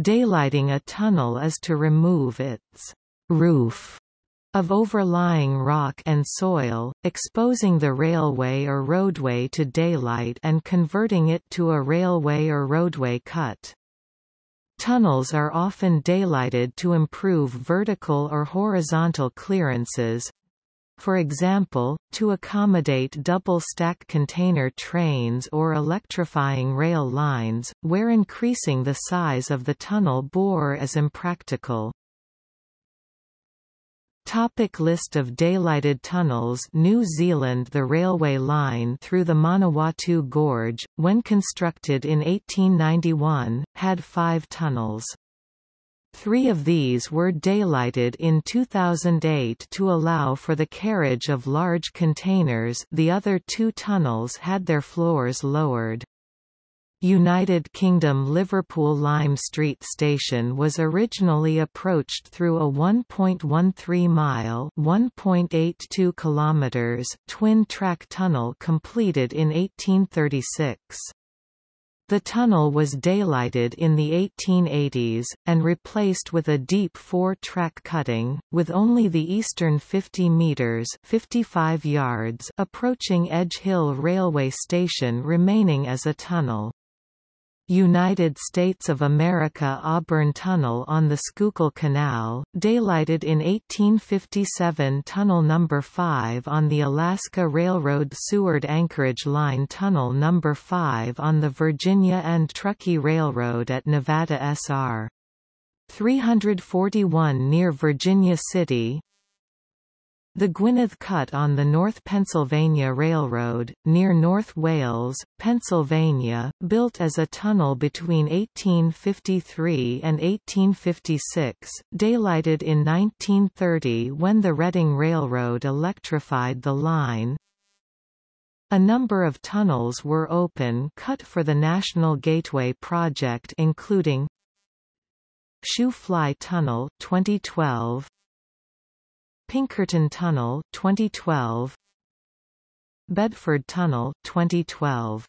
Daylighting a tunnel is to remove its roof of overlying rock and soil, exposing the railway or roadway to daylight and converting it to a railway or roadway cut. Tunnels are often daylighted to improve vertical or horizontal clearances, for example, to accommodate double-stack container trains or electrifying rail lines, where increasing the size of the tunnel bore is impractical. Topic list of daylighted tunnels New Zealand The railway line through the Manawatu Gorge, when constructed in 1891, had five tunnels. Three of these were daylighted in 2008 to allow for the carriage of large containers the other two tunnels had their floors lowered. United Kingdom Liverpool Lime Street Station was originally approached through a 1.13-mile (1.82 kilometers) twin-track tunnel completed in 1836. The tunnel was daylighted in the 1880s, and replaced with a deep four-track cutting, with only the eastern 50 metres 55 yards approaching Edge Hill Railway Station remaining as a tunnel. United States of America Auburn Tunnel on the Schuylkill Canal, daylighted in 1857 Tunnel No. 5 on the Alaska Railroad Seward Anchorage Line Tunnel No. 5 on the Virginia and Truckee Railroad at Nevada SR. 341 near Virginia City, the Gwynedd Cut on the North Pennsylvania Railroad, near North Wales, Pennsylvania, built as a tunnel between 1853 and 1856, daylighted in 1930 when the Reading Railroad electrified the line. A number of tunnels were open cut for the National Gateway project including Shoe Fly Tunnel 2012 Pinkerton Tunnel 2012 Bedford Tunnel 2012